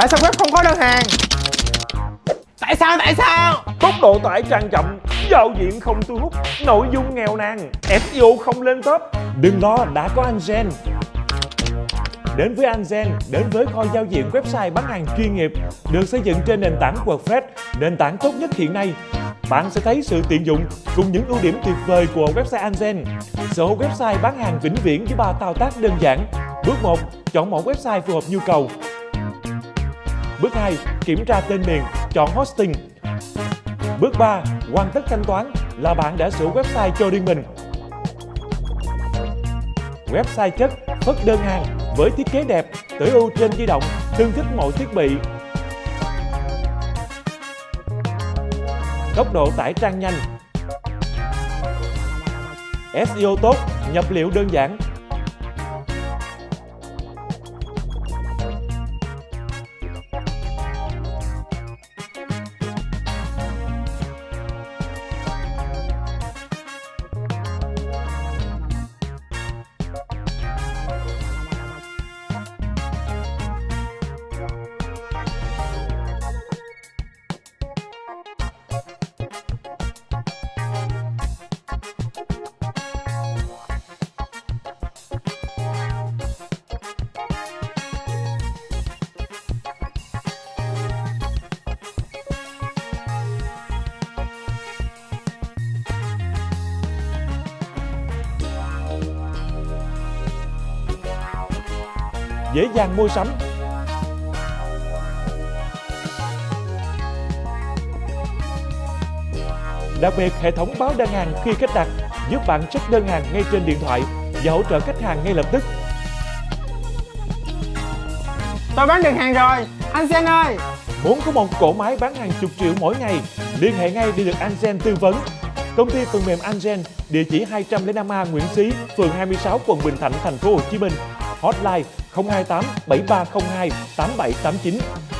Tại sao web không có đơn hàng Tại sao tại sao Tốc độ tải tràn chậm, giao diện không thu hút, nội dung nghèo nàn, SEO không lên top. Đừng lo, đã có Angen. Đến với Angen, đến với kho giao diện website bán hàng chuyên nghiệp, được xây dựng trên nền tảng WordPress, nền tảng tốt nhất hiện nay. Bạn sẽ thấy sự tiện dụng cùng những ưu điểm tuyệt vời của website Angen. Sở hữu website bán hàng vĩnh viễn với ba thao tác đơn giản. Bước 1, chọn mẫu website phù hợp nhu cầu. Bước 2, kiểm tra tên miền, chọn hosting. Bước 3, hoàn tất thanh toán là bạn đã sửa website cho riêng mình. Website chất, phất đơn hàng với thiết kế đẹp, tối ưu trên di động, tương thích mọi thiết bị. Tốc độ tải trang nhanh. SEO tốt, nhập liệu đơn giản, dễ dàng mua sắm. Đặc biệt, hệ thống báo đơn hàng khi khách đặt giúp bạn check đơn hàng ngay trên điện thoại và hỗ trợ khách hàng ngay lập tức. Tôi bán được hàng rồi Anh Sen ơi Muốn có một cỗ máy bán hàng chục triệu mỗi ngày, liên hệ ngay để được Angen tư vấn. Công ty phần mềm Angen, địa chỉ 205A Nguyễn Xí, phường 26, quận Bình Thạnh, thành phố Hồ Chí Minh. Hotline 028 7302 8789